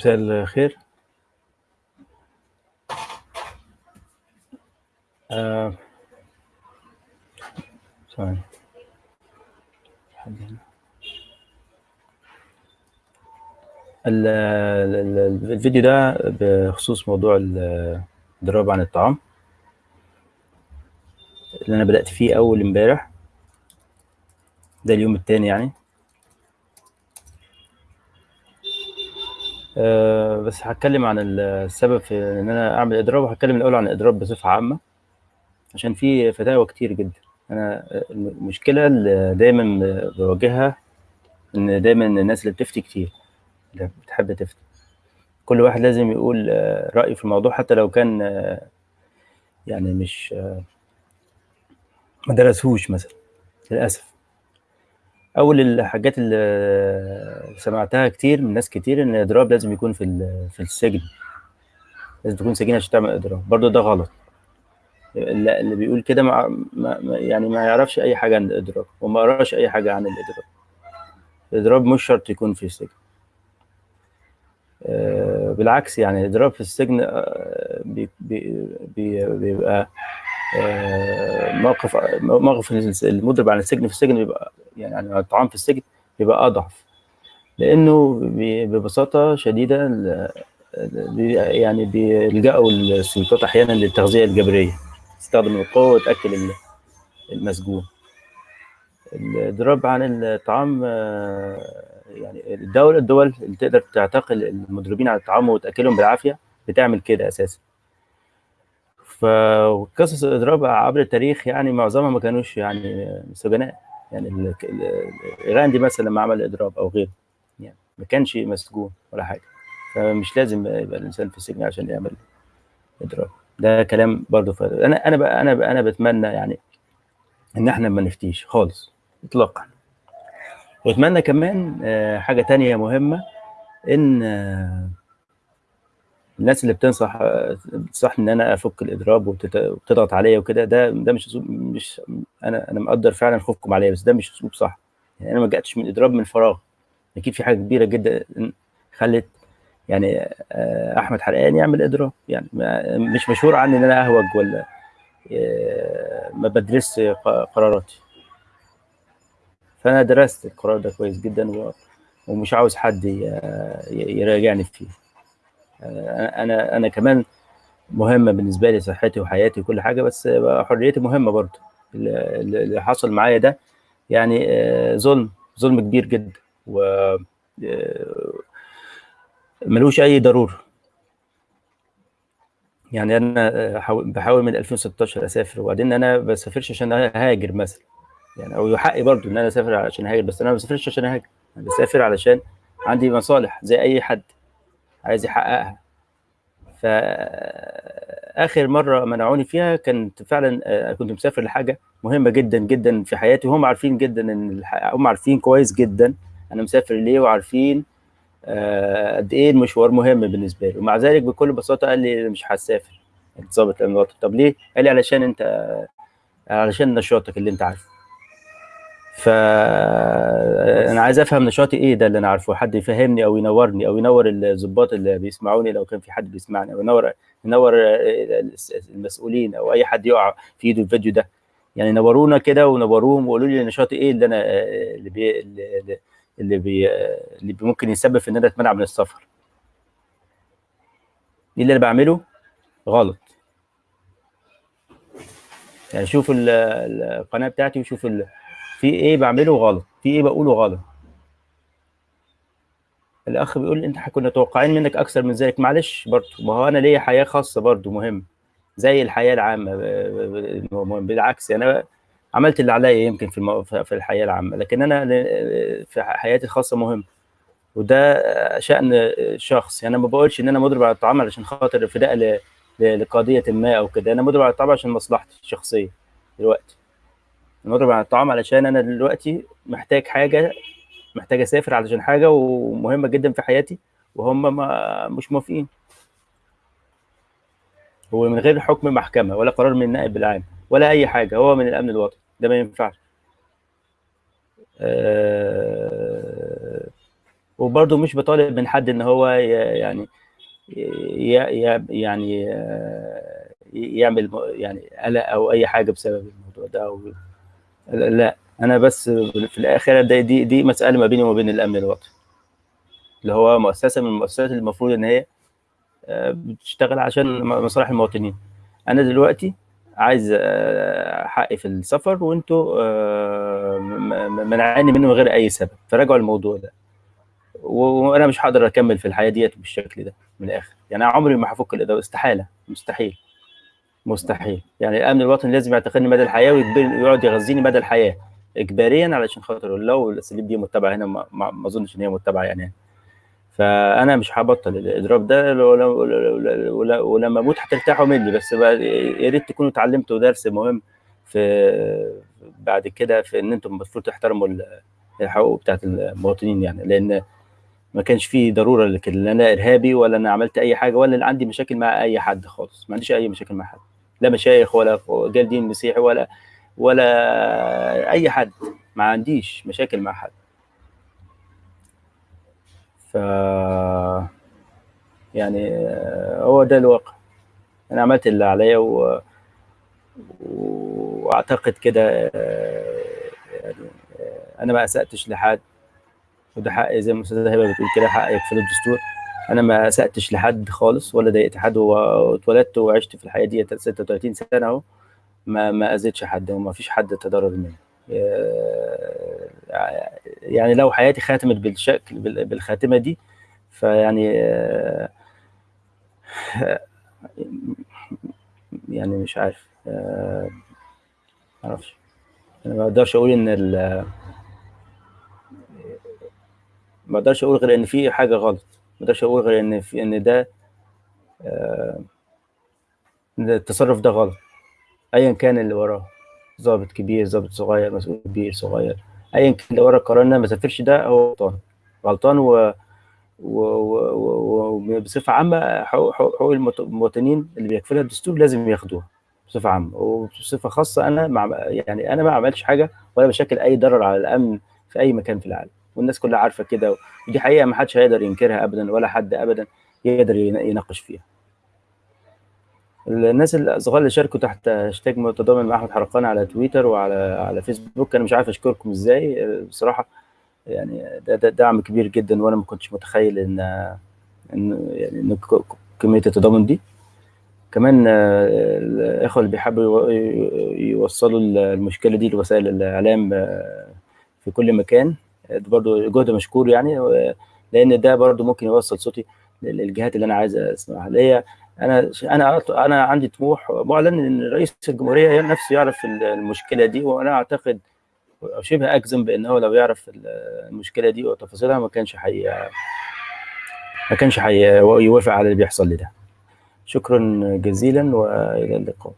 مساء الخير. آه، الفيديو ده بخصوص موضوع ال- الضراب عن الطعام اللي أنا بدأت فيه أول امبارح ده اليوم التاني يعني. آه، بس هتكلم عن السبب في إن أنا أعمل إضراب وهتكلم الأول عن الإضراب بصفة عامة عشان في فتاوى كتير جدا. أنا المشكلة اللي دايما بواجهها إن دايما الناس اللي بتفتي كتير اللي بتحب تفتي. كل واحد لازم يقول آه، رأيه في الموضوع حتى لو كان آه، يعني مش ما درسهوش مثلا للأسف. أول الحاجات اللي سمعتها كتير من ناس كتير إن الإضراب لازم يكون في في السجن. لازم تكون سجين عشان تعمل إضراب برضه ده غلط. اللي بيقول كده ما يعني ما يعرفش أي حاجة عن الإضراب وما قراش أي حاجة عن الإضراب الإضراب مش شرط يكون في السجن. آه، بالعكس يعني الإضراب في السجن آه، بي- بي- بيبقى آه، موقف موقف المضرب عن السجن في السجن بيبقى يعني عن الطعام في السجن بيبقى أضعف لأنه بي- ببساطة شديدة ال- ال- بي- يعني بيلجأوا السلطات أحيانا للتغذية الجبرية تستخدم القوة وتأكل ال- المسجون. الإضراب عن الطعام يعني الدولة الدول اللي تقدر تعتقل المضربين عن الطعام وتأكلهم بالعافية بتعمل كده أساسا. فقصص الإضراب عبر التاريخ يعني معظمها ما كانوش يعني سجناء يعني غاندي مثلا لما عمل إضراب أو غيره يعني ما كانش مسجون ولا حاجة. فمش لازم يبقى الإنسان في السجن عشان يعمل إضراب. ده كلام برضه ف... أنا أنا بقى أنا بقى أنا بتمنى يعني إن إحنا ما نفتيش خالص إطلاقا. وأتمنى كمان آه، حاجة تانية مهمة إن آه، الناس اللي بتنصح بتنصحني إن أنا أفك الإضراب وبتضغط عليا وكده ده ده مش أسلوب مش أنا أنا مقدر فعلا خوفكم عليا بس ده مش أسلوب صح. يعني أنا ما جاتش من الاضراب من فراغ. أكيد في حاجة كبيرة جدا خلت يعني آه، أحمد حرقان يعمل إضراب. يعني مش مشهور عني إن أنا أهوج ولا آه، ما بدرسش قراراتي. فأنا درست القرار ده كويس جدا ومش عاوز حد يراجعني فيه. أنا أنا كمان مهمة بالنسبة لي صحتي وحياتي وكل حاجة بس حريتي مهمة برضه. اللي حصل معايا ده يعني آه، ظلم ظلم كبير جدا و آه، ملوش أي ضرورة. يعني آه، حاول- بحاول من 2016 أسافر وبعدين أنا ما بسافرش عشان أهاجر مثلا. يعني أو يحقي برضه إن أنا أسافر عشان أهاجر بس أنا ما بسافرش عشان أهاجر. أنا بسافر علشان عندي مصالح زي أي حد. عايز يحققها. فآخر مرة منعوني فيها كانت فعلا آه، كنت مسافر لحاجة مهمة جدا جدا في حياتي وهم عارفين جدا إن هم عارفين كويس جدا أنا مسافر ليه وعارفين آه، قد إيه المشوار مهم بالنسبة لي. ومع ذلك بكل بساطة قال لي مش الامن الوطني طب ليه؟ قال لي علشان أنت علشان نشاطك اللي أنت عارفه. ف أنا عايز أفهم نشاطي إيه ده اللي أنا عارفه. حد يفهمني أو ينورني أو ينور الضباط اللي بيسمعوني لو كان في حد بيسمعني أو ينور ينور المسؤولين أو أي حد يقع في إيده الفيديو ده. يعني نورونا كده ونوروهم وقولوا لي نشاطي إيه اللي أنا اللي بي اللي بي اللي ممكن يسبب إن أنا أتمنع من السفر. إيه اللي أنا بعمله؟ غلط. يعني شوف ال- القناة بتاعتي وشوف. في إيه بعمله غلط؟ في إيه بقوله غلط؟ الأخ بيقول أنت كنا متوقعين منك أكثر من ذلك معلش برضه ما هو أنا ليا حياة خاصة برضه مهم. زي الحياة العامة ب- بالعكس أنا عملت اللي عليا يمكن في. في الحياة العامة لكن أنا في حياتي الخاصة مهم. وده شأن شخص. يعني أنا ما بقولش إن أنا مضرب على الطعام علشان خاطر فداء لقضية ما أو كده. أنا مضرب على الطعام عشان مصلحتي الشخصية دلوقتي. أنا مضرب على الطعام علشان أنا دلوقتي محتاج حاجة محتاج أسافر علشان حاجة ومهمة جدا في حياتي وهم ما مش موافقين. هو من غير حكم محكمة ولا قرار من النائب العام ولا أي حاجة هو من الأمن الوطني ده ما ينفعش. آه، وبرضه مش بطالب من حد إن هو يعني يعني آه، يعمل يعني قلق أو أي حاجة بسبب الموضوع ده أو لا أنا بس في الآخر دي دي, دي مسألة ما بيني وما بين الأمن الوطني اللي هو مؤسسة من المؤسسات اللي المفروض إن هي آه، بتشتغل عشان مصالح المواطنين. أنا دلوقتي عايز آه، حقي في السفر وأنتوا آه، منعاني منه من غير أي سبب. فراجعوا الموضوع ده. وأنا مش هقدر أكمل في الحياة ديت بالشكل ده من الآخر. يعني أنا عمري ما هفك الإدارة استحالة مستحيل. مستحيل. يعني الأمن الوطني لازم يعتقدني مدى الحياة ويقعد يغذيني مدى الحياة. اجباريا علشان خاطر لو الأساليب دي متبعة هنا ما, أظنش إن هي متبعة يعني. فأنا مش هبطل الإضراب ده ولما أموت هترتاحوا مني. بس يا ريت تكونوا اتعلمتوا درس مهم في بعد كده في إن أنتم المفروض تحترموا ال- الحقوق بتاعت المواطنين يعني. لأن ما كانش فيه ضرورة لكده. لا أنا إرهابي ولا أنا عملت أي حاجة ولا عندي مشاكل مع أي حد خالص. ما عنديش أي مشاكل مع حد. لا مشايخ ولا رجال دين مسيحي ولا ولا أي حد. ما عنديش مشاكل مع حد. ف يعني آه، هو ده الواقع. أنا عملت اللي عليا و... وأعتقد كده آه، يعني آه، أنا ما أسأتش لحد. وده حقي زي ما الأستاذة هبة بتقول كده حق يكفل الدستور. أنا ما اساتش لحد خالص ولا ضايقت حد واتولدت وعشت في الحياة دي 36 سنة أهو. ما ما أذيتش حد وما فيش حد تضرر مني. آه، يعني لو حياتي خاتمت بالشكل بال- بالخاتمة دي فيعني آه، يعني مش عارف آه، معرفش. أنا ما أقدرش أقول إن ال- ما أقدرش أقول غير إن في حاجة غلط. ما أقدرش أقول غير ان في أن ده آه، التصرف ده غلط. ايا كان اللي وراه ضابط كبير ضابط صغير مسؤول كبير صغير. ايا كان اللي ورا القرار ان أنا ما اسافرش ده هو غلطان. غلطان و وبصفة عامة حقوق المواطنين اللي بيكفلها الدستور لازم ياخدوها بصفة عامة. وبصفة خاصة أنا مع يعني أنا ما عملتش حاجة ولا بشكل أي ضرر على الأمن في أي مكان في العالم. والناس كلها عارفة كده. ودي حقيقة ما حدش هيقدر ينكرها ابدا ولا حد ابدا يقدر ين- يناقش فيها. الناس الصغار اللي شاركوا تحت هاشتاج متضامن مع أحمد حرقان على تويتر وعلى على فيسبوك أنا مش عارف أشكركم إزاي. بصراحة يعني ده, ده دعم كبير جدا وأنا ما كنتش متخيل إن إن يعني إن كمية التضامن دي. كمان الإخوة اللي بيحبوا يو- يوصلوا المشكلة دي لوسائل الإعلام في كل مكان. برضو جهد مشكور يعني لأن ده برضو ممكن يوصل صوتي للجهات اللي أنا عايز أسمعها. اللي هي أنا أنا أنا عندي طموح معلن إن رئيس الجمهورية نفسه يعرف المشكلة دي وأنا أعتقد شبه أجزم بأنه لو يعرف المشكلة دي وتفاصيلها ما كانش حي ما كانش حي يوافق على اللي بيحصل لي ده. شكرا جزيلا وإلى اللقاء.